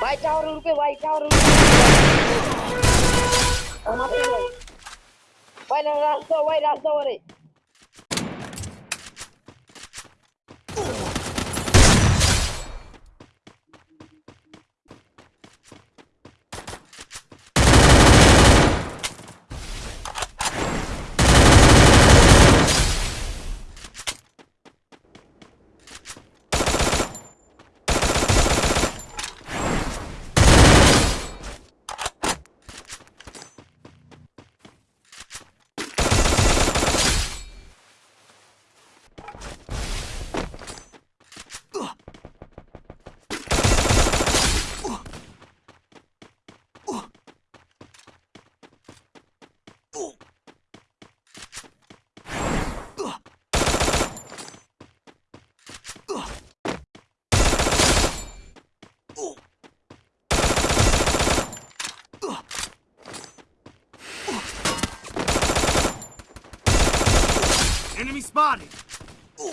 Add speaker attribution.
Speaker 1: भाई टावर रुके भाई टावर रुके भाई रास्ता भाई रास्ता वर
Speaker 2: Enemy spotted! Ooh.